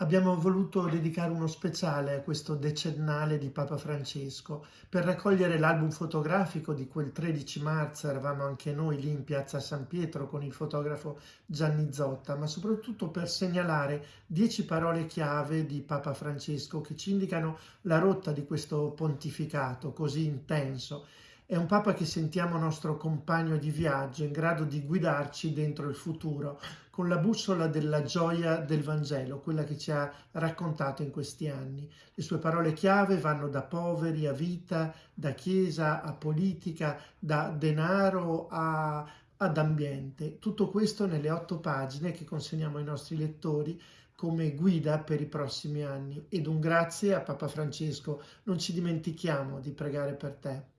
abbiamo voluto dedicare uno speciale a questo decennale di Papa Francesco per raccogliere l'album fotografico di quel 13 marzo, eravamo anche noi lì in piazza San Pietro con il fotografo Gianni Zotta, ma soprattutto per segnalare dieci parole chiave di Papa Francesco che ci indicano la rotta di questo pontificato così intenso è un Papa che sentiamo nostro compagno di viaggio, in grado di guidarci dentro il futuro, con la bussola della gioia del Vangelo, quella che ci ha raccontato in questi anni. Le sue parole chiave vanno da poveri a vita, da chiesa a politica, da denaro a, ad ambiente. Tutto questo nelle otto pagine che consegniamo ai nostri lettori come guida per i prossimi anni. Ed un grazie a Papa Francesco. Non ci dimentichiamo di pregare per te.